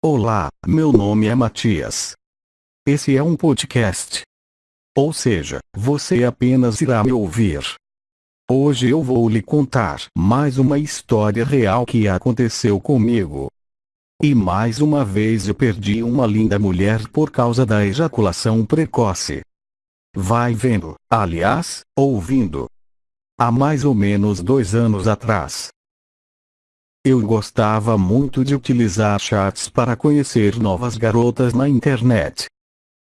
Olá, meu nome é Matias. Esse é um podcast. Ou seja, você apenas irá me ouvir. Hoje eu vou lhe contar mais uma história real que aconteceu comigo. E mais uma vez eu perdi uma linda mulher por causa da ejaculação precoce. Vai vendo, aliás, ouvindo. Há mais ou menos dois anos atrás, eu gostava muito de utilizar chats para conhecer novas garotas na internet.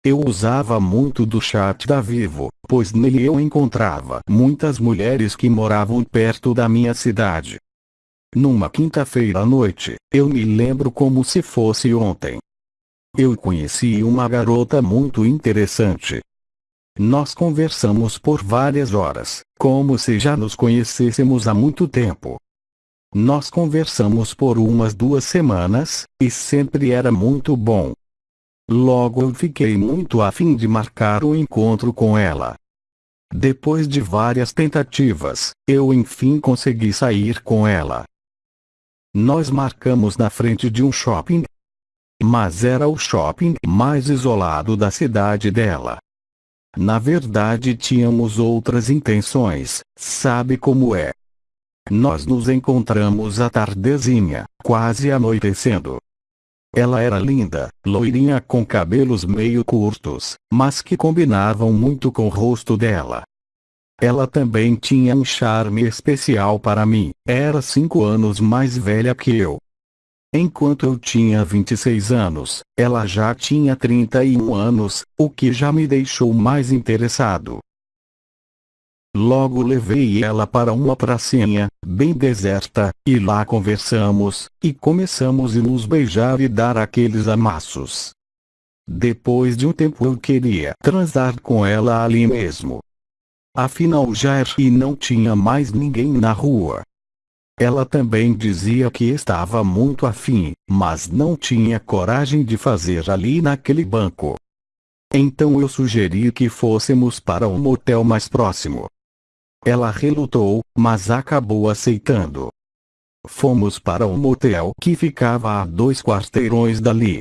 Eu usava muito do chat da Vivo, pois nele eu encontrava muitas mulheres que moravam perto da minha cidade. Numa quinta-feira à noite, eu me lembro como se fosse ontem. Eu conheci uma garota muito interessante. Nós conversamos por várias horas, como se já nos conhecêssemos há muito tempo. Nós conversamos por umas duas semanas, e sempre era muito bom. Logo eu fiquei muito afim de marcar o um encontro com ela. Depois de várias tentativas, eu enfim consegui sair com ela. Nós marcamos na frente de um shopping. Mas era o shopping mais isolado da cidade dela. Na verdade tínhamos outras intenções, sabe como é. Nós nos encontramos à tardezinha, quase anoitecendo. Ela era linda, loirinha com cabelos meio curtos, mas que combinavam muito com o rosto dela. Ela também tinha um charme especial para mim, era cinco anos mais velha que eu. Enquanto eu tinha 26 anos, ela já tinha 31 anos, o que já me deixou mais interessado. Logo levei ela para uma pracinha, bem deserta, e lá conversamos, e começamos a nos beijar e dar aqueles amassos. Depois de um tempo eu queria transar com ela ali mesmo. Afinal já era e não tinha mais ninguém na rua. Ela também dizia que estava muito afim, mas não tinha coragem de fazer ali naquele banco. Então eu sugeri que fôssemos para um motel mais próximo. Ela relutou, mas acabou aceitando. Fomos para um motel que ficava a dois quarteirões dali.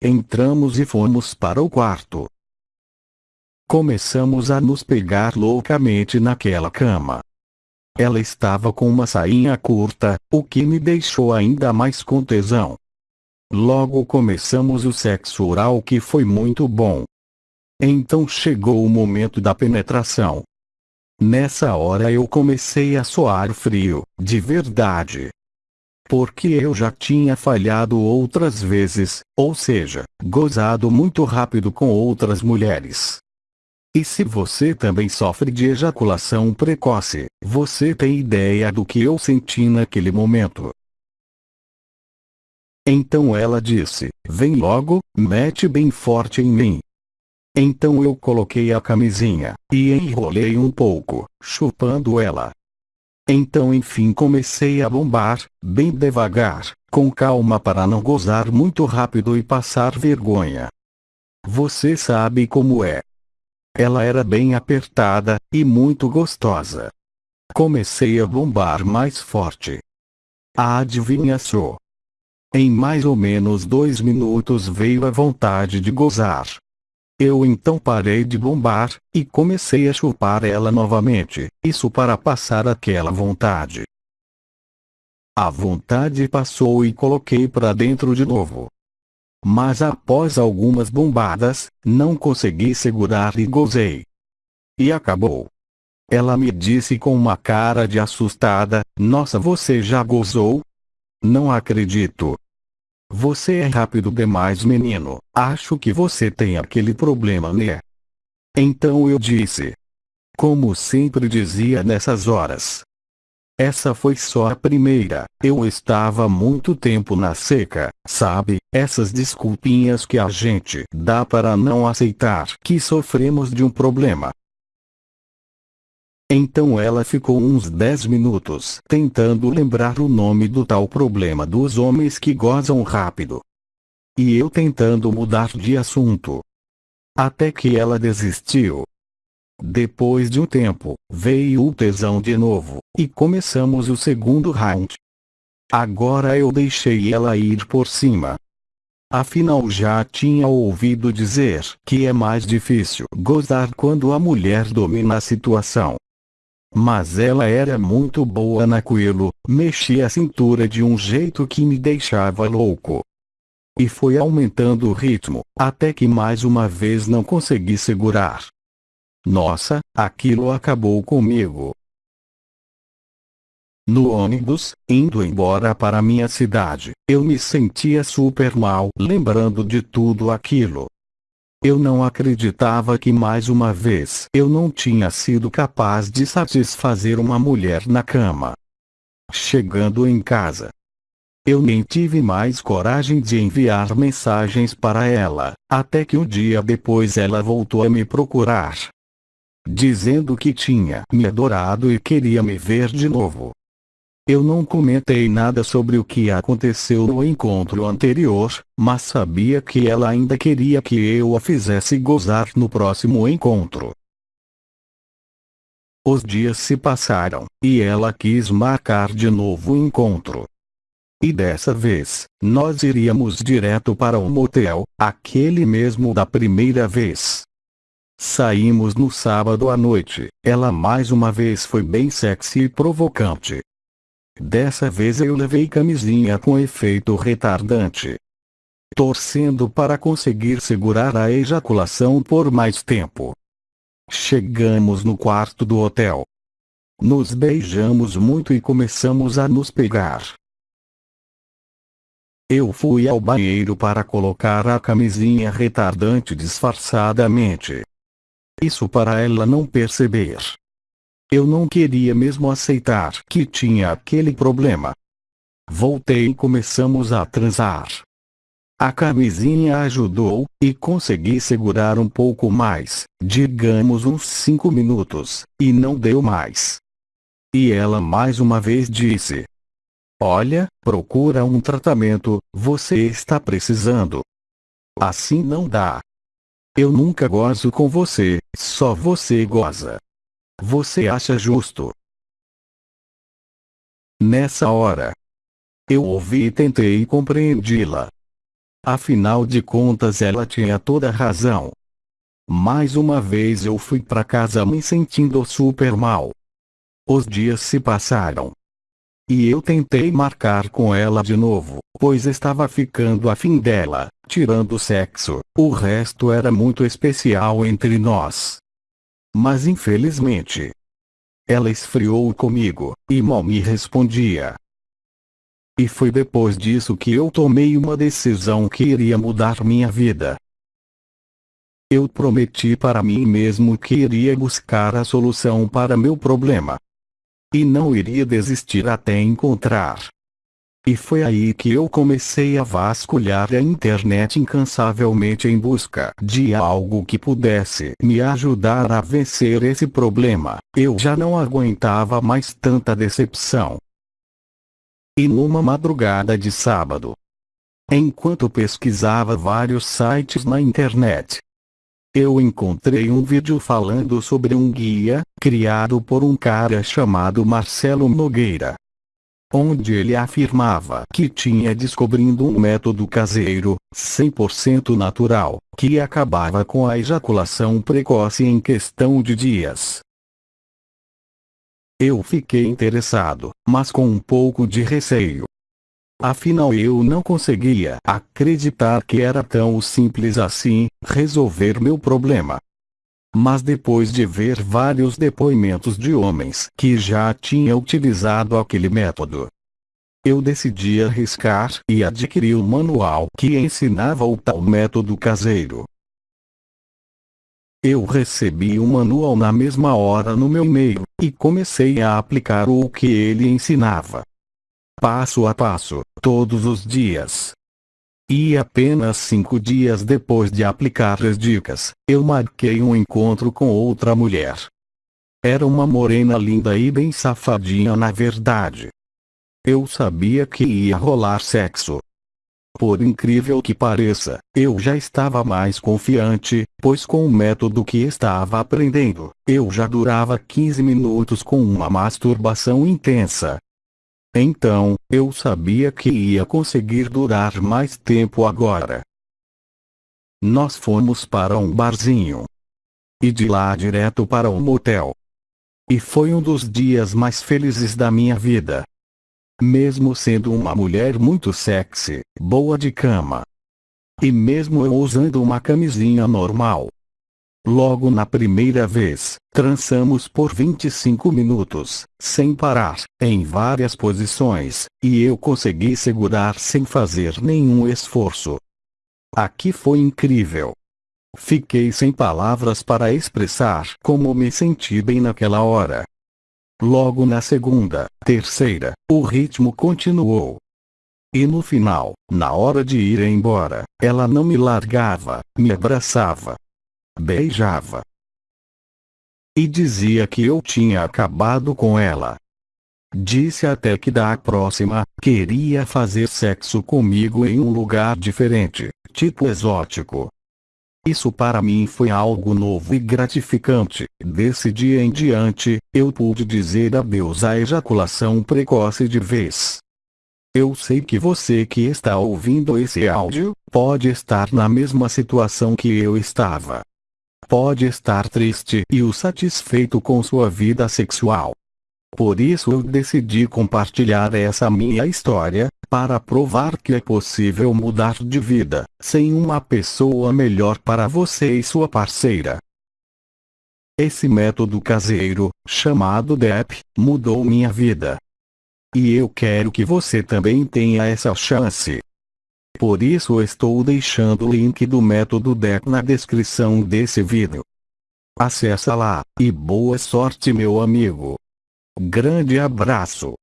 Entramos e fomos para o quarto. Começamos a nos pegar loucamente naquela cama. Ela estava com uma sainha curta, o que me deixou ainda mais com tesão. Logo começamos o sexo oral que foi muito bom. Então chegou o momento da penetração. Nessa hora eu comecei a soar frio, de verdade. Porque eu já tinha falhado outras vezes, ou seja, gozado muito rápido com outras mulheres. E se você também sofre de ejaculação precoce, você tem ideia do que eu senti naquele momento. Então ela disse: Vem logo, mete bem forte em mim. Então eu coloquei a camisinha, e enrolei um pouco, chupando ela. Então enfim comecei a bombar, bem devagar, com calma para não gozar muito rápido e passar vergonha. Você sabe como é. Ela era bem apertada, e muito gostosa. Comecei a bombar mais forte. Adivinha só. Em mais ou menos dois minutos veio a vontade de gozar. Eu então parei de bombar, e comecei a chupar ela novamente, isso para passar aquela vontade. A vontade passou e coloquei para dentro de novo. Mas após algumas bombadas, não consegui segurar e gozei. E acabou. Ela me disse com uma cara de assustada, nossa você já gozou? Não acredito. Você é rápido demais menino, acho que você tem aquele problema né? Então eu disse. Como sempre dizia nessas horas. Essa foi só a primeira, eu estava muito tempo na seca, sabe, essas desculpinhas que a gente dá para não aceitar que sofremos de um problema, então ela ficou uns 10 minutos tentando lembrar o nome do tal problema dos homens que gozam rápido. E eu tentando mudar de assunto. Até que ela desistiu. Depois de um tempo, veio o tesão de novo, e começamos o segundo round. Agora eu deixei ela ir por cima. Afinal já tinha ouvido dizer que é mais difícil gozar quando a mulher domina a situação. Mas ela era muito boa naquilo, mexia a cintura de um jeito que me deixava louco. E foi aumentando o ritmo, até que mais uma vez não consegui segurar. Nossa, aquilo acabou comigo. No ônibus, indo embora para minha cidade, eu me sentia super mal lembrando de tudo aquilo. Eu não acreditava que mais uma vez eu não tinha sido capaz de satisfazer uma mulher na cama. Chegando em casa, eu nem tive mais coragem de enviar mensagens para ela, até que um dia depois ela voltou a me procurar. Dizendo que tinha me adorado e queria me ver de novo. Eu não comentei nada sobre o que aconteceu no encontro anterior, mas sabia que ela ainda queria que eu a fizesse gozar no próximo encontro. Os dias se passaram, e ela quis marcar de novo o encontro. E dessa vez, nós iríamos direto para o motel, aquele mesmo da primeira vez. Saímos no sábado à noite, ela mais uma vez foi bem sexy e provocante, Dessa vez eu levei camisinha com efeito retardante. Torcendo para conseguir segurar a ejaculação por mais tempo. Chegamos no quarto do hotel. Nos beijamos muito e começamos a nos pegar. Eu fui ao banheiro para colocar a camisinha retardante disfarçadamente. Isso para ela não perceber. Eu não queria mesmo aceitar que tinha aquele problema. Voltei e começamos a transar. A camisinha ajudou, e consegui segurar um pouco mais, digamos uns 5 minutos, e não deu mais. E ela mais uma vez disse: Olha, procura um tratamento, você está precisando. Assim não dá. Eu nunca gozo com você, só você goza. Você acha justo? Nessa hora, eu ouvi e tentei compreendi-la. Afinal de contas, ela tinha toda razão. Mais uma vez eu fui para casa me sentindo super mal. Os dias se passaram. E eu tentei marcar com ela de novo, pois estava ficando afim dela, tirando o sexo, o resto era muito especial entre nós. Mas infelizmente, ela esfriou comigo, e mal me respondia. E foi depois disso que eu tomei uma decisão que iria mudar minha vida. Eu prometi para mim mesmo que iria buscar a solução para meu problema. E não iria desistir até encontrar. E foi aí que eu comecei a vasculhar a internet incansavelmente em busca de algo que pudesse me ajudar a vencer esse problema. Eu já não aguentava mais tanta decepção. E numa madrugada de sábado, enquanto pesquisava vários sites na internet, eu encontrei um vídeo falando sobre um guia, criado por um cara chamado Marcelo Nogueira onde ele afirmava que tinha descobrindo um método caseiro, 100% natural, que acabava com a ejaculação precoce em questão de dias. Eu fiquei interessado, mas com um pouco de receio. Afinal eu não conseguia acreditar que era tão simples assim, resolver meu problema. Mas depois de ver vários depoimentos de homens que já tinham utilizado aquele método, eu decidi arriscar e adquiri o manual que ensinava o tal método caseiro. Eu recebi o manual na mesma hora no meu e-mail, e comecei a aplicar o que ele ensinava. Passo a passo, todos os dias. E apenas cinco dias depois de aplicar as dicas, eu marquei um encontro com outra mulher. Era uma morena linda e bem safadinha na verdade. Eu sabia que ia rolar sexo. Por incrível que pareça, eu já estava mais confiante, pois com o método que estava aprendendo, eu já durava 15 minutos com uma masturbação intensa. Então, eu sabia que ia conseguir durar mais tempo agora. Nós fomos para um barzinho. E de lá direto para um motel. E foi um dos dias mais felizes da minha vida. Mesmo sendo uma mulher muito sexy, boa de cama. E mesmo eu usando uma camisinha normal. Logo na primeira vez, trançamos por 25 minutos, sem parar, em várias posições, e eu consegui segurar sem fazer nenhum esforço. Aqui foi incrível. Fiquei sem palavras para expressar como me senti bem naquela hora. Logo na segunda, terceira, o ritmo continuou. E no final, na hora de ir embora, ela não me largava, me abraçava, beijava. E dizia que eu tinha acabado com ela. Disse até que da próxima, queria fazer sexo comigo em um lugar diferente, tipo exótico. Isso para mim foi algo novo e gratificante. Desse dia em diante, eu pude dizer adeus à ejaculação precoce de vez. Eu sei que você que está ouvindo esse áudio, pode estar na mesma situação que eu estava pode estar triste e o satisfeito com sua vida sexual. Por isso eu decidi compartilhar essa minha história, para provar que é possível mudar de vida, sem uma pessoa melhor para você e sua parceira. Esse método caseiro, chamado DEP, mudou minha vida. E eu quero que você também tenha essa chance. Por isso estou deixando o link do método DEC na descrição desse vídeo. Acesse lá, e boa sorte meu amigo. Grande abraço.